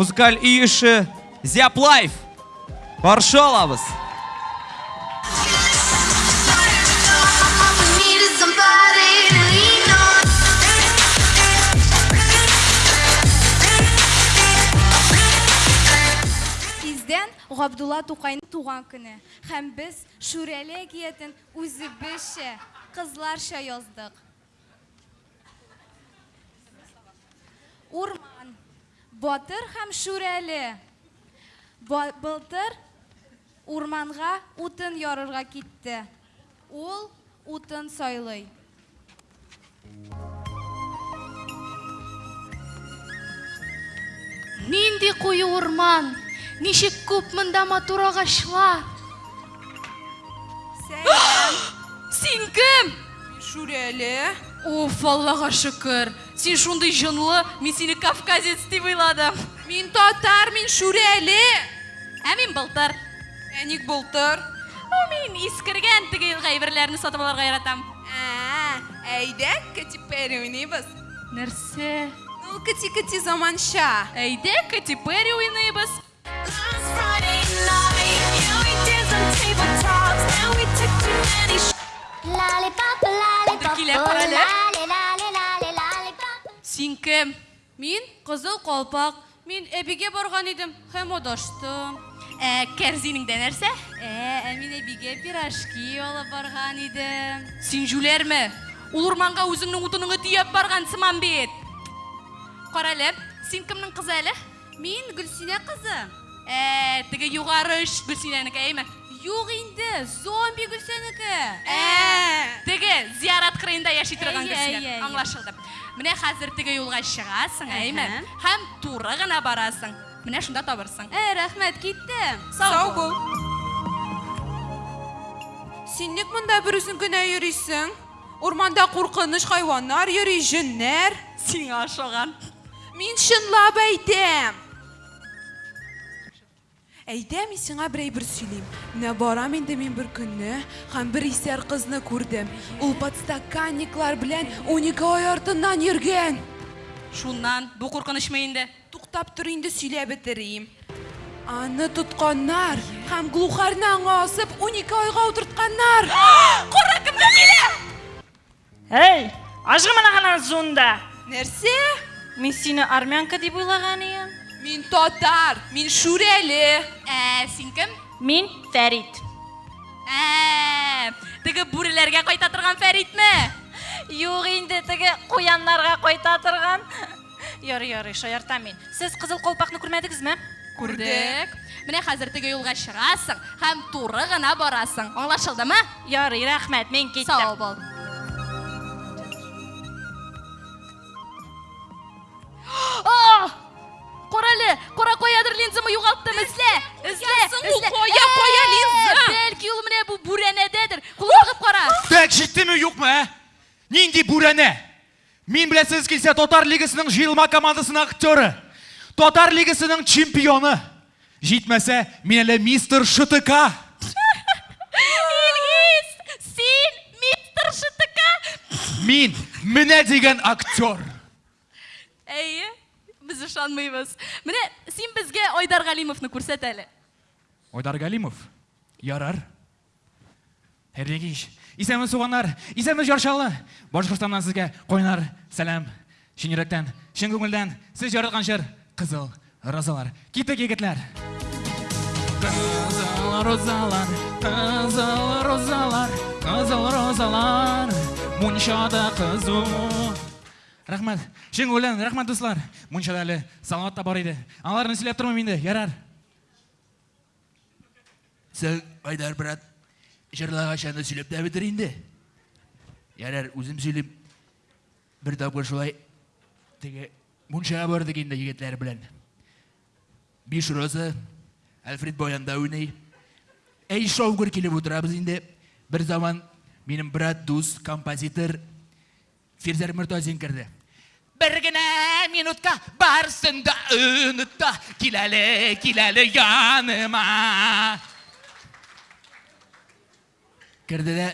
музыкаль үйіші зяплайф қаршы аламыз Needed somebody to lean on. Бизден Габдулла Тукайның туган көне һәм без Шүрәле киятен үзебезчә кызларча яздык. Урман, Батыр һәм Шүрәле. Былтыр урманга утын ярырга китте. Ул утын сайлый. Нинди куе урман, ничек күп монда матур агачлар. Син кем? Шүрәле. Уф, Аллага шөкер. Син шундый җонлы, мин сине кавказец дип уйладым. Мин татар, мин Шүрәле. Ә мин былтыр. Әник былтыр. О, мин искергән теге гайберләрне сатып алырга яратам. Ә, әйдә, кәтипәре уйнайбыз. Нәрсә? Ну, кәти-кәти заманша. Әйдә, Кэти Перри уйнайбыз. Last кем? Мин Кызыл Калпак. Мин Әбигә барган идем һәм адаштым. Ә, Кәрзинеңдә нәрсә? Ә, ә мин Әбигә пирожки алып барган идем. Син жүләрме? Ул урманга үзеңнең утыныңны тияп барган сыман бит. Карале, син кемнең кызы әле? Мин Гөлсинә кызы. Ә, югары эш Гөлсинәнеке әйме? Юк инде, зомби Гөлсинәнеке. Ә, Теге зиярат кырыенда яши кеше. әйе, әйе. Аңлашылды. Менә хәзер теге юлга чыгасың, әйме? Һәм туры гына барасың. Менә шунда табырсың. Ә, рәхмәт, киттем. сау бул. Син ник монда бер үзең генә йөрисең? Урманда куркыныч хайваннар йөри, җеннәр. Сиңа ошаган. Мин чынлап әйтәм. Әйдә, мин сиңа бер әйбер сөйлим. Менә барам инде мин бер көнне һәм бер исәр кызны күрдем. Ул подстаканниклар белән 12 ай артыннан йөргән. Шуннан бу куркынычмы инде? Туктап тор инде сөйләп бетерим. Аны тотканнар һәм глухарны аңа асып 12 айга утыртканнар. Куры кемдә килә? Эй, ажгымына гына зунда. Нәрсә? Мин сине армянка дип уйлаган идем. Мин татар, мин шүрәле. Ә, син кем? Мин Фәрит. Ә, теге бүреләргә кайта торган Фәритме? Юк инде теге куяннарга кайта торган. Ярый, ярый, шаярта мин. Сез кызыл колпакны күрмәдегезме? Күрдек. Менә хәзер теге юлга чыгасың һәм туры гына барасың. Аңлашылдымы? Ярый, рәхмәт, мин киттем. Сау бул. кара. тәк жеттіме юқмы ә нинди бүрәнә мен білесіз келсе тотар лигасының жиылма командасының актері тотар лигасының чемпионы жетмәсә мен әле мистер штк Илгиз, син мистер Шытыка. мин менә деген актер Әйе, без ышанмыйбыз. Менә син безгә Айдар Галимовны күрсәт әле. Ойдар Галимов, ярар. Хәрлегиш. Исәнме суганнар, исәнме жаршалы. Башкортстаннан сезгә койнар, сәлам. Чын йөрәктән, чын күңелдән сез яраткан җыр кызыл розалар. Киттек егетләр. Кызыл розалар, кызыл розалар, кызыл розалар. Мунчада кызу. Рахмәт. Чын күңелдән рахмәт дуслар. Мунчада әле салават та бар иде. Аларны сөйләп тормыйм инде, ярар. Сән, Айдар брат, жырлағашаны сөйлеп тә бітір инде. Ярар, үзім сөйлеп, бір тапқыр шулай, теге, мұншаға бардық инде егетлер білән. Биш роза, Альфред Боянда уйнай. Әй шоугыр келіп отырабыз инде. Бір заман менің брат, дус, композитор Фирзер Мұртазин кірді. Бір генә минутка барсын да ұнытта Киләле, киләле яныма Кірді де,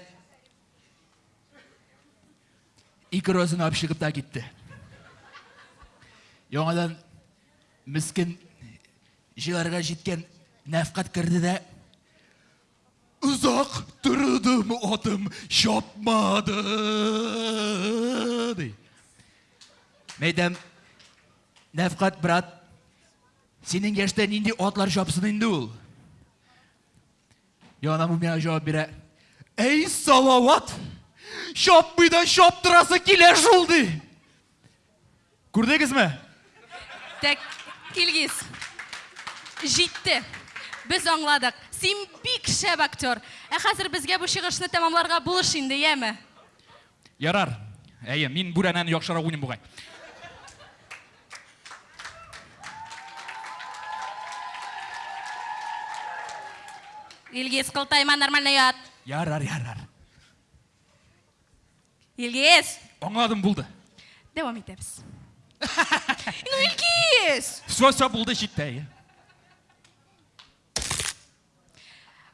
икі розын алып шығып та кетті. Яңадан міскін жыларға жеткен нәфқат кірді да ұзақ тұрдым отым шапмады дей мәйдам нәфқат брат сенің яшта нинди атлар шапсын инде ул Яна мумия жауап әй салават шапмый да шаптырасы килә шул ди күрдегезме Так, Илгиз, жетті. Біз аңладық. Сен бик шәп актер. Ә хәзер безгә бу чыгышны тәмамларга булыш инде, яме? ярар әйе мин бүрәнәне яхшырак уйныйм бугай Илгиз, кылтайма нормально ят. Ярар ярар Илгиз, аңладым булды дәвам итәбез. Ну, Илгиз! все все булды җитте әйе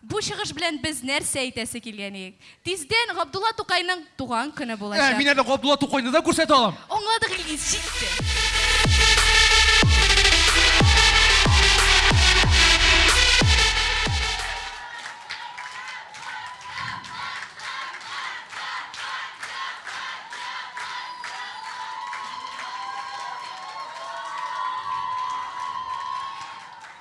Бу чыгыш белән без нәрсә әйтәсе килгән идек? Тиздән Габдулла Тукайның туган көне Ә, булачак. мин әле Габдулла Тукайны да күрсәтә алам Аңладык, җитте.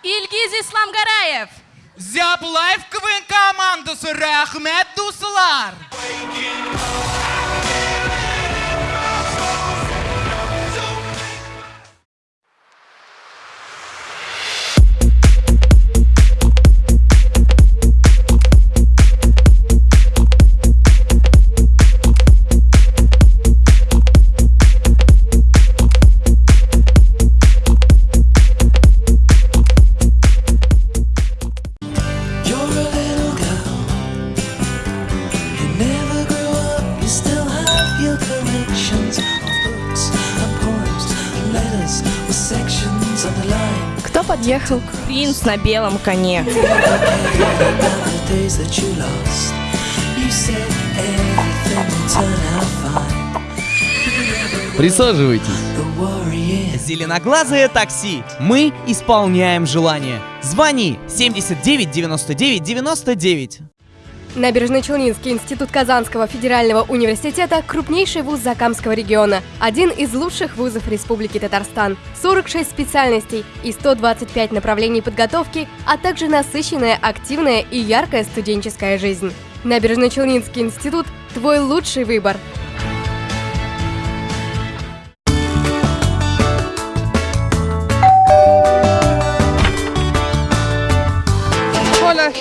Илгиз Исламгараев. Зяплайф КВН командасы рәхмәт дуслар Ехал принц на белом коне. Присаживайтесь. Зеленоглазое такси. Мы исполняем желание. Звони 79 99 99. Набережно-Челнинский институт Казанского федерального университета – крупнейший вуз Закамского региона. Один из лучших вузов Республики Татарстан. 46 специальностей и 125 направлений подготовки, а также насыщенная, активная и яркая студенческая жизнь. Набережно-Челнинский институт – твой лучший выбор.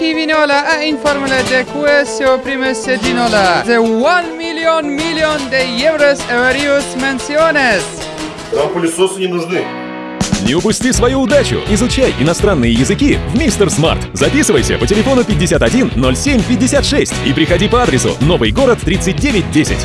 Hola Givinola a informarle de questo primo sedinola de 1 миллион миллион de euros en varias menciones. Нам пылесосы не нужны. Не упусти свою удачу! Изучай иностранные языки в Мистер Смарт. Записывайся по телефону 51 07 56 и приходи по адресу Новый город 3910.